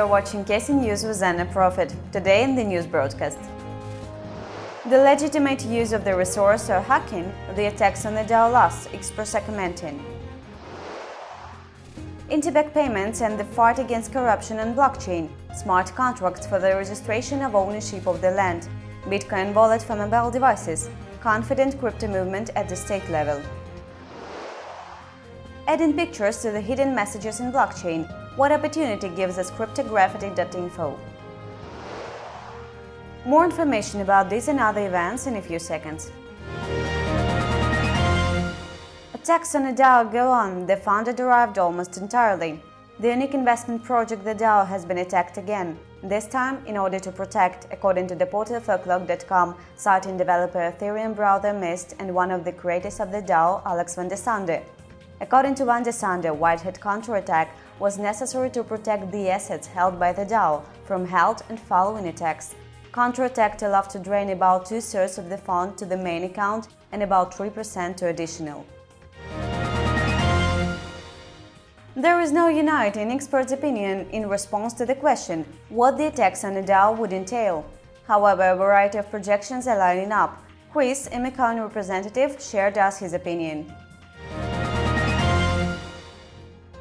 You're watching KC News with Anna Profit. Today in the news broadcast. The legitimate use of the resource or hacking, the attacks on the DAO Express commenting. Interbank payments and the fight against corruption on blockchain, smart contracts for the registration of ownership of the land, Bitcoin wallet for mobile devices, confident crypto movement at the state level. Adding pictures to the hidden messages in blockchain, what opportunity gives us cryptograffiti.info. More information about this and other events in a few seconds. Attacks on the DAO go on, the founder derived almost entirely. The unique investment project the DAO has been attacked again, this time in order to protect, according to the portal Forklog.com, citing developer Ethereum browser Mist and one of the creators of the DAO, Alex van der Sande. According to van der Sande, white hat counterattack was necessary to protect the assets held by the DAO from held and following attacks. Counterattack allowed to drain about two-thirds of the fund to the main account and about 3% to additional. There is no uniting expert's opinion in response to the question what the attacks on the DAO would entail. However, a variety of projections are lining up. Chris, Emercoin representative, shared us his opinion.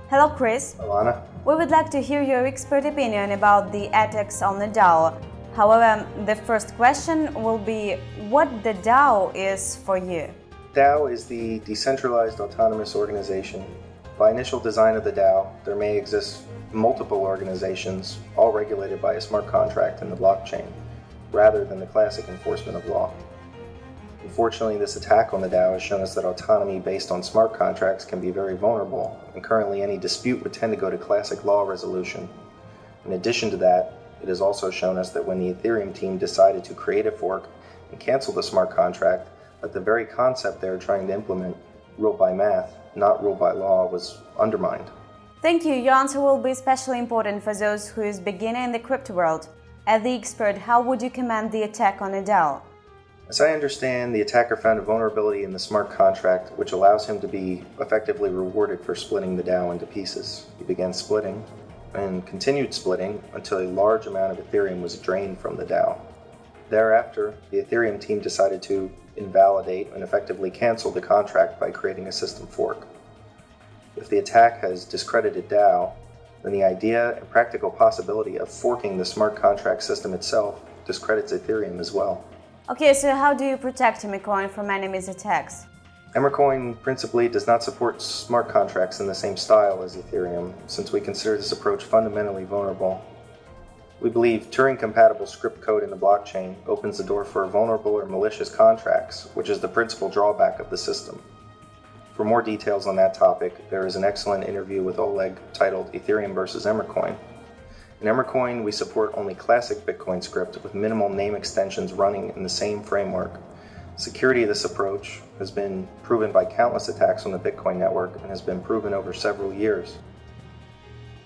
Hello, Chris. Alana? We would like to hear your expert opinion about the attacks on the DAO. However, the first question will be what the DAO is for you. DAO is the Decentralized Autonomous Organization. By initial design of the DAO, there may exist multiple organizations, all regulated by a smart contract in the blockchain, rather than the classic enforcement of law. Unfortunately, this attack on the DAO has shown us that autonomy based on smart contracts can be very vulnerable, and currently any dispute would tend to go to classic law resolution. In addition to that, it has also shown us that when the Ethereum team decided to create a fork and cancel the smart contract, that the very concept they are trying to implement, ruled by math, not ruled by law, was undermined. Thank you. Your answer will be especially important for those who is beginner in the crypto world. As the expert, how would you comment the attack on a DAO? As I understand, the attacker found a vulnerability in the smart contract which allows him to be effectively rewarded for splitting the DAO into pieces. He began splitting, and continued splitting until a large amount of Ethereum was drained from the DAO. Thereafter, the Ethereum team decided to invalidate and effectively cancel the contract by creating a system fork. If the attack has discredited DAO, then the idea and practical possibility of forking the smart contract system itself discredits Ethereum as well. Okay, so how do you protect Emercoin from enemies' attacks? Emercoin principally does not support smart contracts in the same style as Ethereum, since we consider this approach fundamentally vulnerable. We believe Turing-compatible script code in the blockchain opens the door for vulnerable or malicious contracts, which is the principal drawback of the system. For more details on that topic, there is an excellent interview with Oleg titled Ethereum versus Emercoin. In Emercoin, we support only classic Bitcoin script with minimal name extensions running in the same framework, Security of this approach has been proven by countless attacks on the Bitcoin network and has been proven over several years.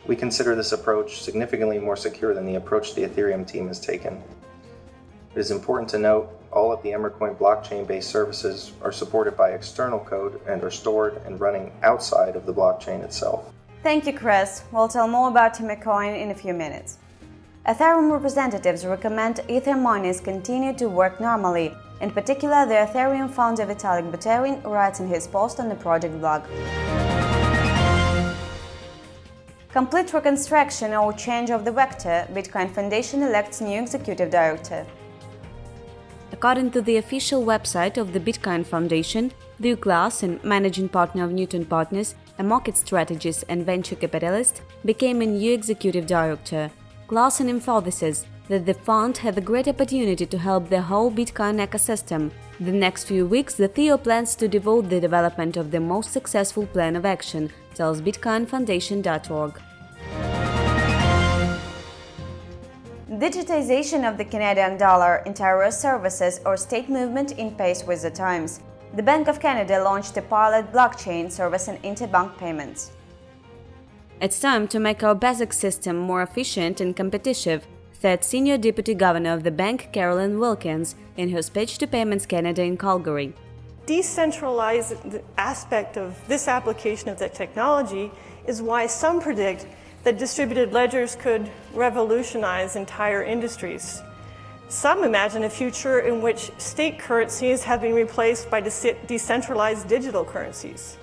We consider this approach significantly more secure than the approach the Ethereum team has taken. It is important to note all of the Emercoin blockchain-based services are supported by external code and are stored and running outside of the blockchain itself. Thank you, Chris. We'll tell more about Emercoin in a few minutes. Ethereum representatives recommend Ether miners continue to work normally in particular, the Ethereum founder Vitalik Buterin writes in his post on the project blog. Complete reconstruction or change of the vector, Bitcoin Foundation elects new executive director. According to the official website of the Bitcoin Foundation, Luke and managing partner of Newtown Partners, a market strategist and venture capitalist, became a new executive director. Larson emphasizes that the fund had a great opportunity to help the whole Bitcoin ecosystem. The next few weeks, the Theo plans to devote the development of the most successful plan of action, tells bitcoinfoundation.org. Digitization of the Canadian dollar, in interior services or state movement in pace with the times. The Bank of Canada launched a pilot blockchain service in interbank payments. It's time to make our basic system more efficient and competitive, said Senior Deputy Governor of the bank Carolyn Wilkins in her speech to Payments Canada in Calgary. Decentralized aspect of this application of the technology is why some predict that distributed ledgers could revolutionize entire industries. Some imagine a future in which state currencies have been replaced by de decentralized digital currencies.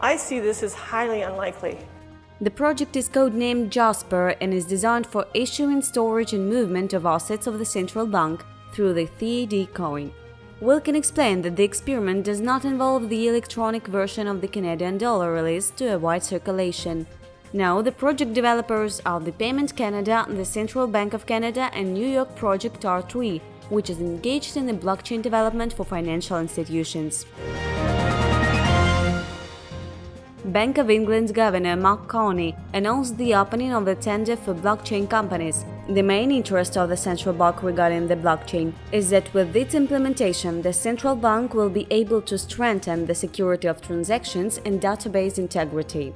I see this as highly unlikely. The project is codenamed Jasper and is designed for issuing, storage and movement of assets of the central bank through the CAD coin. Wilkin explained that the experiment does not involve the electronic version of the Canadian dollar released to a wide circulation. Now, the project developers are the Payment Canada, the Central Bank of Canada and New York project R3, which is engaged in the blockchain development for financial institutions. Bank of England's Governor Mark Carney announced the opening of the tender for blockchain companies. The main interest of the central bank regarding the blockchain is that with its implementation, the central bank will be able to strengthen the security of transactions and database integrity.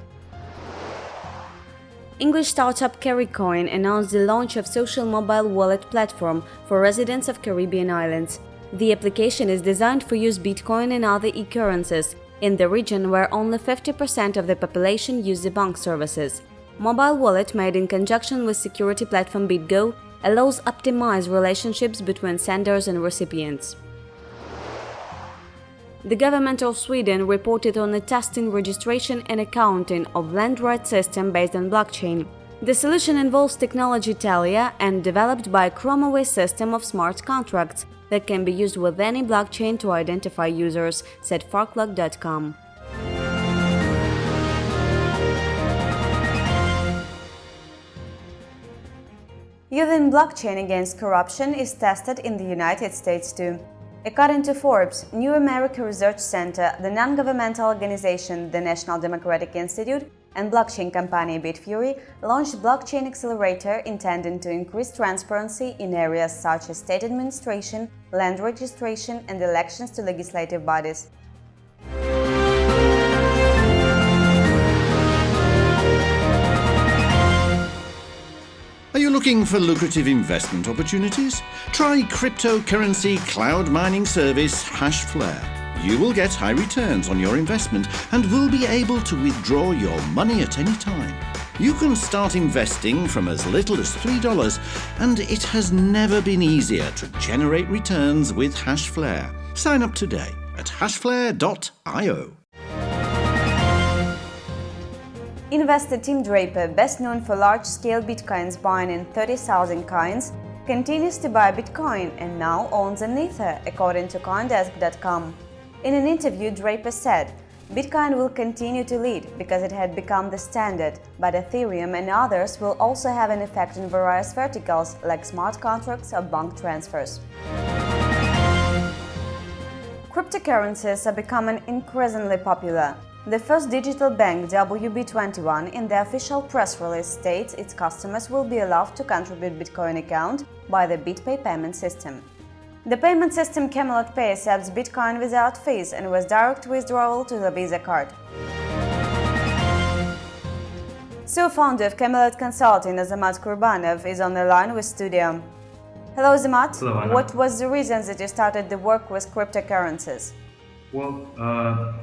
English startup Carrycoin announced the launch of social mobile wallet platform for residents of Caribbean islands. The application is designed for use Bitcoin and other e-currencies in the region where only 50% of the population use the bank services. Mobile wallet made in conjunction with security platform BitGo allows optimized relationships between senders and recipients. The government of Sweden reported on the testing, registration and accounting of land rights system based on blockchain. The solution involves technology Telia and developed by a ChromaWay system of smart contracts that can be used with any blockchain to identify users, said Forklog.com. Using blockchain against corruption is tested in the United States too. According to Forbes, New America Research Center, the non-governmental organization, the National Democratic Institute, and blockchain company Bitfury launched Blockchain Accelerator intended to increase transparency in areas such as state administration, land registration and elections to legislative bodies. Are you looking for lucrative investment opportunities? Try cryptocurrency cloud mining service Hashflare. You will get high returns on your investment and will be able to withdraw your money at any time. You can start investing from as little as $3 and it has never been easier to generate returns with Hashflare. Sign up today at hashflare.io. Investor Tim Draper, best known for large-scale bitcoins buying in 30,000 coins, continues to buy Bitcoin and now owns an Ether, according to Coindesk.com. In an interview, Draper said, Bitcoin will continue to lead because it had become the standard, but Ethereum and others will also have an effect in various verticals like smart contracts or bank transfers. Cryptocurrencies are becoming increasingly popular. The first digital bank, WB21, in the official press release states its customers will be allowed to contribute Bitcoin account by the BitPay payment system. The payment system Camelot Pay accepts Bitcoin without fees and with direct withdrawal to the Visa card. So founder of Camelot Consulting, Azamat Kurbanov, is on the line with Studio. Hello Azamat. Hello Anna. What was the reason that you started the work with cryptocurrencies? Well, uh,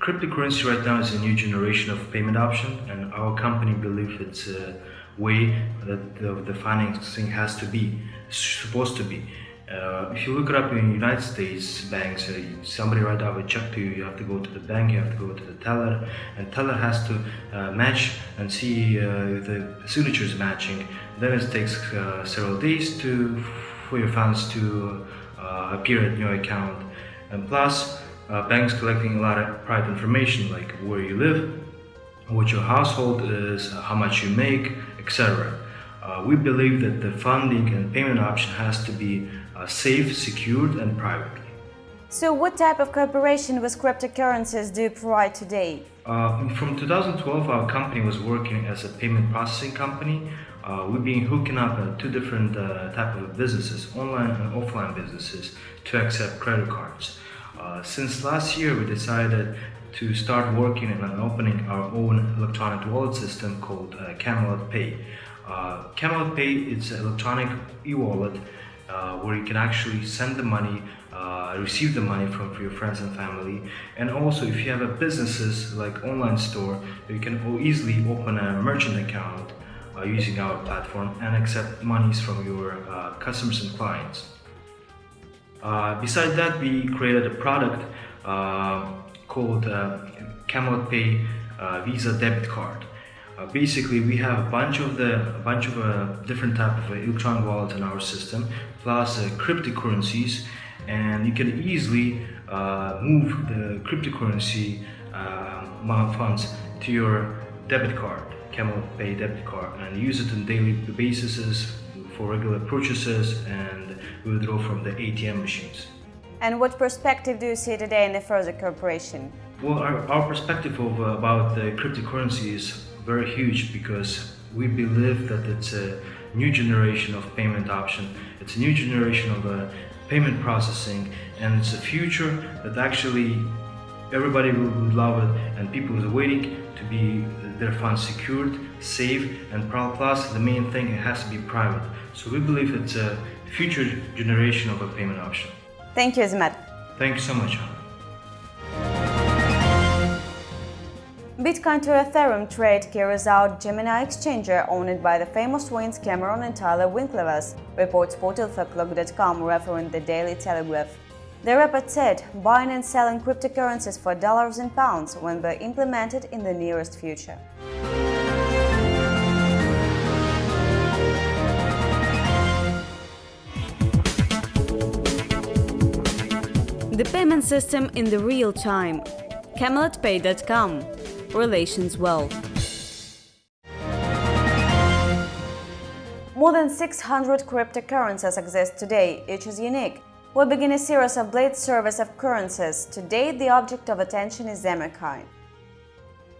cryptocurrency right now is a new generation of payment option and our company believes it's a way that the, the financing has to be, supposed to be. Uh, if you look it up in United States banks, uh, somebody write out a check to you, you have to go to the bank, you have to go to the teller, and teller has to uh, match and see uh, if the signature is matching. Then it takes uh, several days to for your funds to uh, appear at your account. And plus, banks collecting a lot of private information like where you live, what your household is, how much you make, etc. we believe that the funding and payment option has to be uh, safe, secured and private. So what type of cooperation with cryptocurrencies do you provide today? Uh, from 2012 our company was working as a payment processing company. Uh, we've been hooking up uh, two different uh, type of businesses, online and offline businesses, to accept credit cards. Uh, since last year we decided to start working on opening our own electronic wallet system called Camelot Pay. Camelot Pay is an electronic e-wallet uh, where you can actually send the money uh, receive the money from your friends and family. And also, if you have a businesses like online store, you can easily open a merchant account uh, using our platform and accept monies from your uh, customers and clients. Uh, besides that, we created a product uh, called uh, Pay Visa debit card. Uh, basically, we have a bunch of the a bunch of uh, different type of uh, electronic wallets in our system, plus cryptocurrencies, and you can easily move the cryptocurrency funds to your debit card, Camel Pay debit card, and use it on daily basis for regular purchases and withdraw from the ATM machines. And what perspective do you see today in the further cooperation? Well, our, our perspective of, uh, about the cryptocurrency is very huge because we believe that it's a new generation of payment option. It's a new generation of uh, payment processing and it's a future that actually everybody will love it and people are waiting to be their funds secured, safe and plus the main thing it has to be private. So we believe it's a future generation of a payment option. Thank you, Azmat. Thank you so much. Bitcoin to Ethereum trade carries out Gemini exchanger owned by the famous twins Cameron and Tyler Winklevoss, reports portal Forklog.com referring the Daily Telegraph. The report said buying and selling cryptocurrencies for dollars and pounds will be implemented in the nearest future. The payment system in the real time. CamelotPay.com relations well. More than 600 cryptocurrencies exist today, each is unique. We begin a series of blade service of currencies. Today, the object of attention is Emercoin.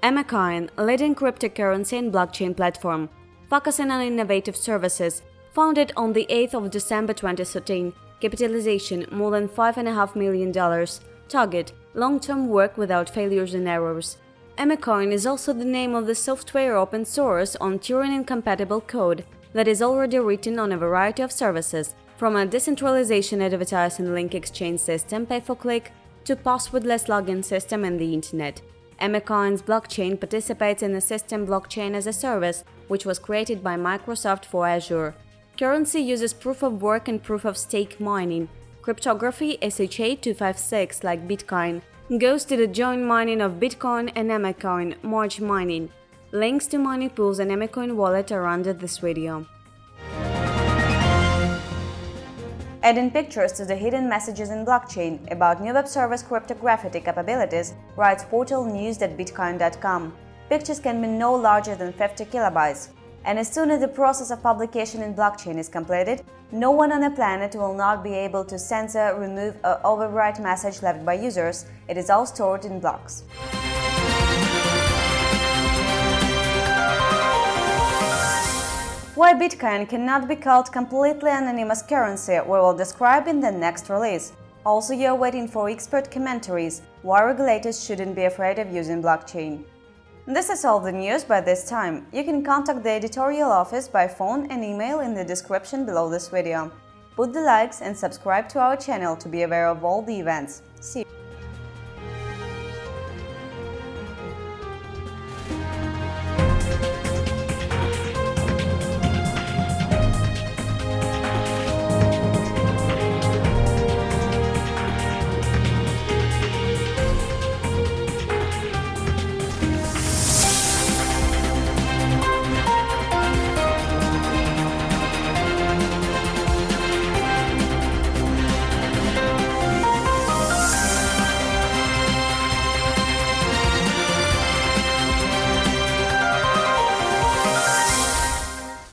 Emercoin, leading cryptocurrency and blockchain platform, focusing on innovative services, founded on the 8th of December 2013, capitalization more than $5.5 million, target long-term work without failures and errors. Emercoin is also the name of the software open source on Turing-incompatible code that is already written on a variety of services, from a decentralization advertising link exchange system pay-for-click to passwordless login system in the internet. Emercoin's blockchain participates in the system Blockchain as a Service, which was created by Microsoft for Azure. Currency uses proof of work and proof of stake mining, cryptography SHA-256 like Bitcoin, goes to the joint mining of Bitcoin and Emercoin Merge Mining. Links to mining pools and Emercoin wallet are under this video. Adding pictures to the hidden messages in blockchain about new web service cryptographic capabilities, writes portal news.bitcoin.com. Pictures can be no larger than 50 kilobytes and as soon as the process of publication in blockchain is completed, no one on the planet will not be able to censor, remove or overwrite message left by users, it is all stored in blocks. Why Bitcoin cannot be called completely anonymous currency we will describe in the next release. Also you're waiting for expert commentaries, why regulators shouldn't be afraid of using blockchain. This is all the news by this time. You can contact the editorial office by phone and email in the description below this video. Put the likes and subscribe to our channel to be aware of all the events. See you.